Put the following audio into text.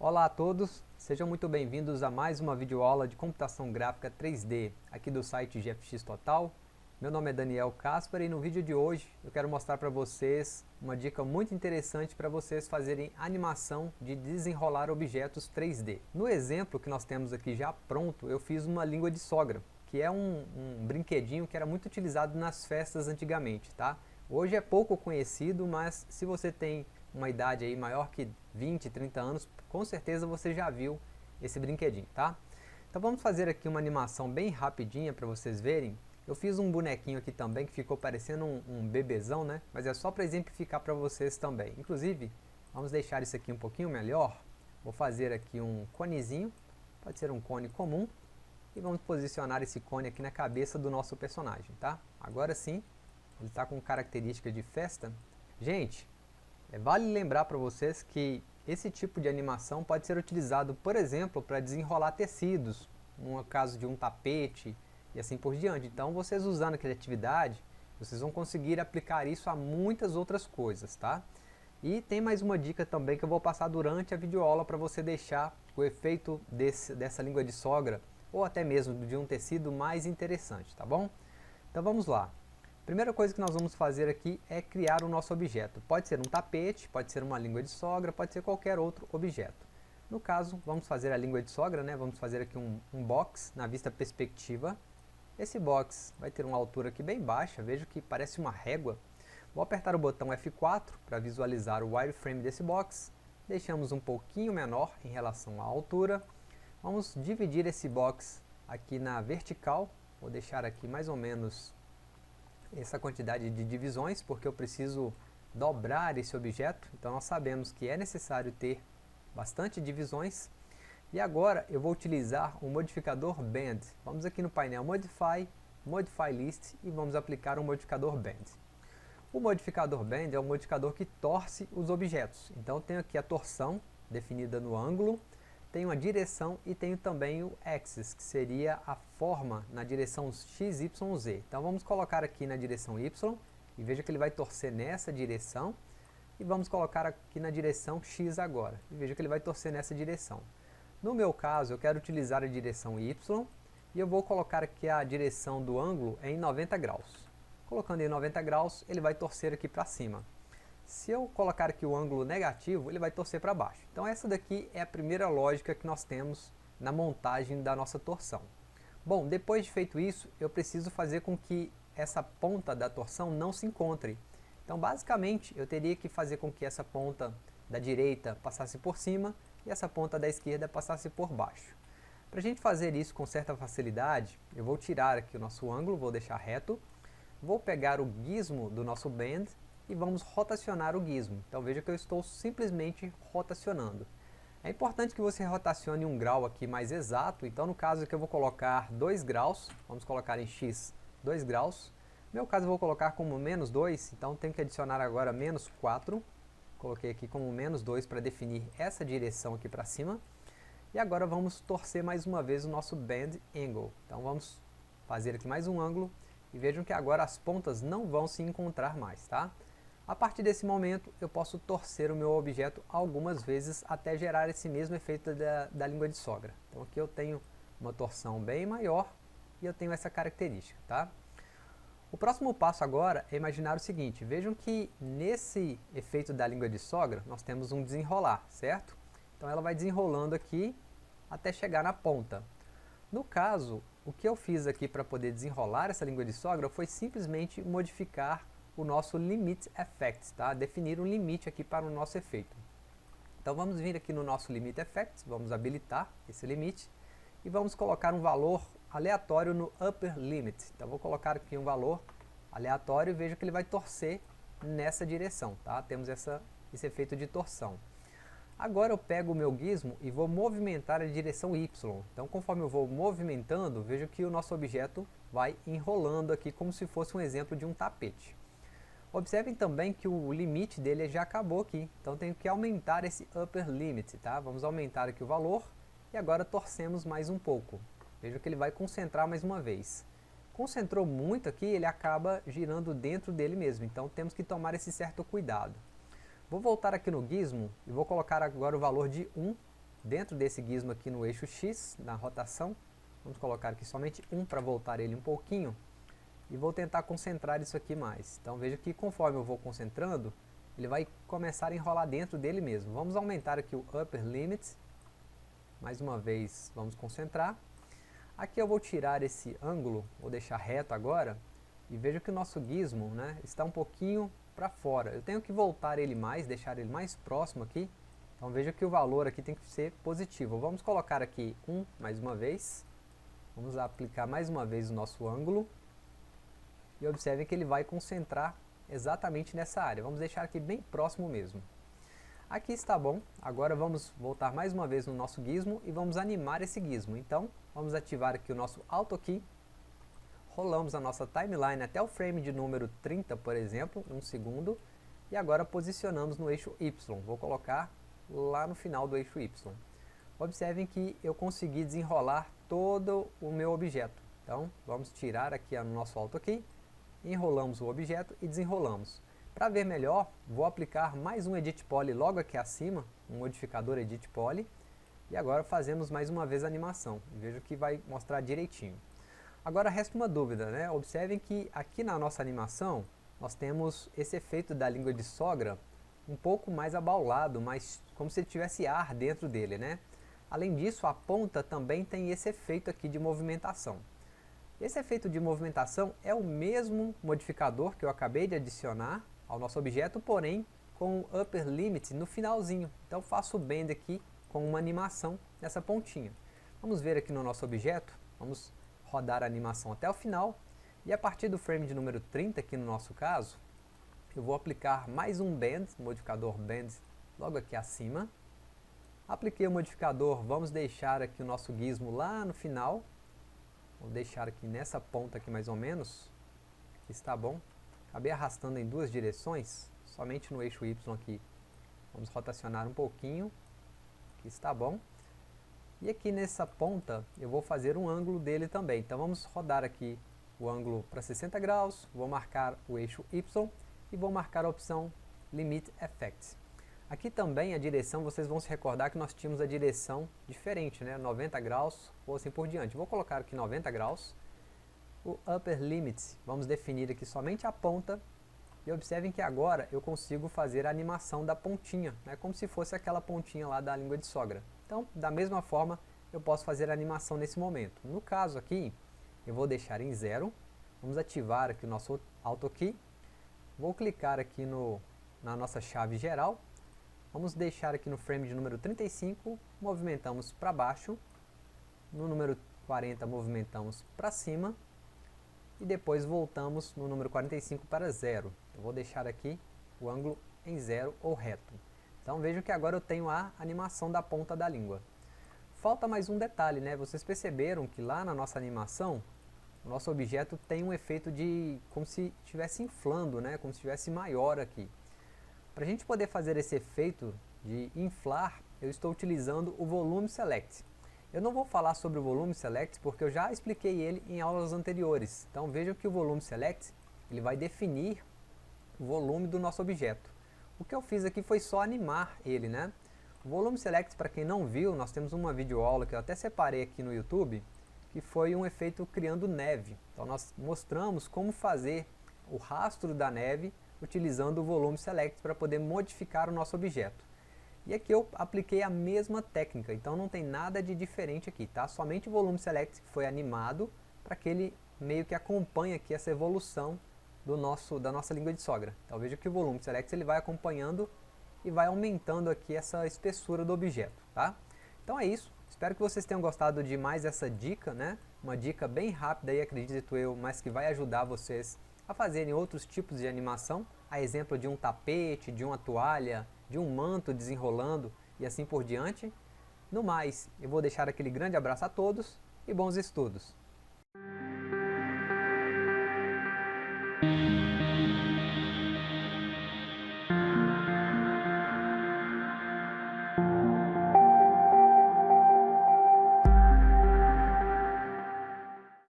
Olá a todos, sejam muito bem-vindos a mais uma videoaula de computação gráfica 3D aqui do site GFX Total. Meu nome é Daniel Caspar e no vídeo de hoje eu quero mostrar para vocês uma dica muito interessante para vocês fazerem animação de desenrolar objetos 3D. No exemplo que nós temos aqui já pronto, eu fiz uma língua de sogra, que é um, um brinquedinho que era muito utilizado nas festas antigamente, tá? Hoje é pouco conhecido, mas se você tem uma idade aí maior que 20, 30 anos, com certeza você já viu esse brinquedinho, tá? Então vamos fazer aqui uma animação bem rapidinha para vocês verem. Eu fiz um bonequinho aqui também que ficou parecendo um, um bebezão, né? Mas é só para exemplificar para vocês também. Inclusive, vamos deixar isso aqui um pouquinho melhor. Vou fazer aqui um conezinho, pode ser um cone comum. E vamos posicionar esse cone aqui na cabeça do nosso personagem, tá? Agora sim, ele está com característica de festa. Gente, vale lembrar para vocês que esse tipo de animação pode ser utilizado, por exemplo, para desenrolar tecidos, no caso de um tapete e assim por diante. Então, vocês usando a criatividade, vocês vão conseguir aplicar isso a muitas outras coisas, tá? E tem mais uma dica também que eu vou passar durante a videoaula para você deixar o efeito desse, dessa língua de sogra ou até mesmo de um tecido mais interessante, tá bom? Então vamos lá. Primeira coisa que nós vamos fazer aqui é criar o nosso objeto. Pode ser um tapete, pode ser uma língua de sogra, pode ser qualquer outro objeto. No caso, vamos fazer a língua de sogra, né? vamos fazer aqui um, um box na vista perspectiva. Esse box vai ter uma altura aqui bem baixa, vejo que parece uma régua. Vou apertar o botão F4 para visualizar o wireframe desse box. Deixamos um pouquinho menor em relação à altura. Vamos dividir esse box aqui na vertical. Vou deixar aqui mais ou menos essa quantidade de divisões, porque eu preciso dobrar esse objeto, então nós sabemos que é necessário ter bastante divisões. E agora eu vou utilizar o modificador Bend. Vamos aqui no painel Modify, Modify List e vamos aplicar o modificador Bend. O modificador Bend é um modificador que torce os objetos. Então eu tenho aqui a torção definida no ângulo, tenho a direção e tenho também o axis, que seria a forma na direção x, y, z. Então vamos colocar aqui na direção y, e veja que ele vai torcer nessa direção, e vamos colocar aqui na direção x agora, e veja que ele vai torcer nessa direção. No meu caso, eu quero utilizar a direção y, e eu vou colocar aqui a direção do ângulo em 90 graus. Colocando em 90 graus, ele vai torcer aqui para cima. Se eu colocar aqui o ângulo negativo, ele vai torcer para baixo. Então essa daqui é a primeira lógica que nós temos na montagem da nossa torção. Bom, depois de feito isso, eu preciso fazer com que essa ponta da torção não se encontre. Então basicamente eu teria que fazer com que essa ponta da direita passasse por cima e essa ponta da esquerda passasse por baixo. Para a gente fazer isso com certa facilidade, eu vou tirar aqui o nosso ângulo, vou deixar reto, vou pegar o gizmo do nosso bend e vamos rotacionar o gizmo. Então veja que eu estou simplesmente rotacionando. É importante que você rotacione um grau aqui mais exato, então no caso aqui eu vou colocar 2 graus, vamos colocar em x 2 graus. No meu caso eu vou colocar como menos 2, então tenho que adicionar agora menos 4. Coloquei aqui como menos 2 para definir essa direção aqui para cima. E agora vamos torcer mais uma vez o nosso bend angle. Então vamos fazer aqui mais um ângulo e vejam que agora as pontas não vão se encontrar mais, tá? A partir desse momento, eu posso torcer o meu objeto algumas vezes até gerar esse mesmo efeito da, da língua de sogra. Então aqui eu tenho uma torção bem maior e eu tenho essa característica, tá? O próximo passo agora é imaginar o seguinte, vejam que nesse efeito da língua de sogra, nós temos um desenrolar, certo? Então ela vai desenrolando aqui até chegar na ponta. No caso, o que eu fiz aqui para poder desenrolar essa língua de sogra foi simplesmente modificar o nosso Limit Effects, tá? Definir um limite aqui para o nosso efeito. Então vamos vir aqui no nosso Limit Effects, vamos habilitar esse limite e vamos colocar um valor aleatório no Upper Limit. Então vou colocar aqui um valor aleatório e veja que ele vai torcer nessa direção, tá? Temos essa, esse efeito de torção. Agora eu pego o meu gizmo e vou movimentar a direção Y. Então conforme eu vou movimentando, vejo que o nosso objeto vai enrolando aqui como se fosse um exemplo de um tapete. Observem também que o limite dele já acabou aqui, então tenho que aumentar esse upper limit, tá? Vamos aumentar aqui o valor e agora torcemos mais um pouco. Veja que ele vai concentrar mais uma vez. Concentrou muito aqui, ele acaba girando dentro dele mesmo, então temos que tomar esse certo cuidado. Vou voltar aqui no gizmo e vou colocar agora o valor de 1 dentro desse gizmo aqui no eixo X, na rotação. Vamos colocar aqui somente um para voltar ele um pouquinho. E vou tentar concentrar isso aqui mais. Então veja que conforme eu vou concentrando, ele vai começar a enrolar dentro dele mesmo. Vamos aumentar aqui o upper limit. Mais uma vez, vamos concentrar. Aqui eu vou tirar esse ângulo, vou deixar reto agora. E veja que o nosso gizmo né, está um pouquinho para fora. Eu tenho que voltar ele mais, deixar ele mais próximo aqui. Então veja que o valor aqui tem que ser positivo. Vamos colocar aqui 1 mais uma vez. Vamos aplicar mais uma vez o nosso ângulo. E observem que ele vai concentrar exatamente nessa área. Vamos deixar aqui bem próximo mesmo. Aqui está bom. Agora vamos voltar mais uma vez no nosso gizmo e vamos animar esse gizmo. Então, vamos ativar aqui o nosso Auto Key. Rolamos a nossa timeline até o frame de número 30, por exemplo, um segundo. E agora posicionamos no eixo Y. Vou colocar lá no final do eixo Y. Observem que eu consegui desenrolar todo o meu objeto. Então, vamos tirar aqui o nosso Auto Key enrolamos o objeto e desenrolamos. Para ver melhor, vou aplicar mais um Edit Poly logo aqui acima, um modificador Edit Poly, e agora fazemos mais uma vez a animação. Vejo que vai mostrar direitinho. Agora resta uma dúvida, né? Observem que aqui na nossa animação, nós temos esse efeito da língua de sogra um pouco mais abaulado, mas como se tivesse ar dentro dele, né? Além disso, a ponta também tem esse efeito aqui de movimentação. Esse efeito de movimentação é o mesmo modificador que eu acabei de adicionar ao nosso objeto, porém com o upper limit no finalzinho. Então faço o bend aqui com uma animação nessa pontinha. Vamos ver aqui no nosso objeto, vamos rodar a animação até o final, e a partir do frame de número 30, aqui no nosso caso, eu vou aplicar mais um bend, modificador bend, logo aqui acima. Apliquei o modificador, vamos deixar aqui o nosso gizmo lá no final, Vou deixar aqui nessa ponta aqui mais ou menos, que está bom. Acabei arrastando em duas direções, somente no eixo Y aqui. Vamos rotacionar um pouquinho, que está bom. E aqui nessa ponta eu vou fazer um ângulo dele também. Então vamos rodar aqui o ângulo para 60 graus, vou marcar o eixo Y e vou marcar a opção Limit Effect. Aqui também a direção, vocês vão se recordar que nós tínhamos a direção diferente, né? 90 graus ou assim por diante. Vou colocar aqui 90 graus. O upper limit, vamos definir aqui somente a ponta. E observem que agora eu consigo fazer a animação da pontinha, né? como se fosse aquela pontinha lá da língua de sogra. Então, da mesma forma, eu posso fazer a animação nesse momento. No caso aqui, eu vou deixar em zero. Vamos ativar aqui o nosso Auto Key. Vou clicar aqui no, na nossa chave geral Vamos deixar aqui no frame de número 35, movimentamos para baixo, no número 40 movimentamos para cima, e depois voltamos no número 45 para zero. Eu vou deixar aqui o ângulo em zero ou reto. Então vejam que agora eu tenho a animação da ponta da língua. Falta mais um detalhe, né? Vocês perceberam que lá na nossa animação, o nosso objeto tem um efeito de como se estivesse inflando, né? Como se estivesse maior aqui. Para a gente poder fazer esse efeito de inflar, eu estou utilizando o Volume Select. Eu não vou falar sobre o Volume Select porque eu já expliquei ele em aulas anteriores. Então vejam que o Volume Select ele vai definir o volume do nosso objeto. O que eu fiz aqui foi só animar ele, né? O Volume Select, para quem não viu, nós temos uma videoaula que eu até separei aqui no YouTube, que foi um efeito criando neve. Então nós mostramos como fazer o rastro da neve utilizando o volume select para poder modificar o nosso objeto. E aqui eu apliquei a mesma técnica, então não tem nada de diferente aqui, tá? Somente o volume select foi animado para que ele meio que acompanhe aqui essa evolução do nosso, da nossa língua de sogra. Então veja que o volume select ele vai acompanhando e vai aumentando aqui essa espessura do objeto, tá? Então é isso, espero que vocês tenham gostado de mais essa dica, né? Uma dica bem rápida e acredito eu, mas que vai ajudar vocês a fazerem outros tipos de animação, a exemplo de um tapete, de uma toalha, de um manto desenrolando e assim por diante. No mais, eu vou deixar aquele grande abraço a todos e bons estudos!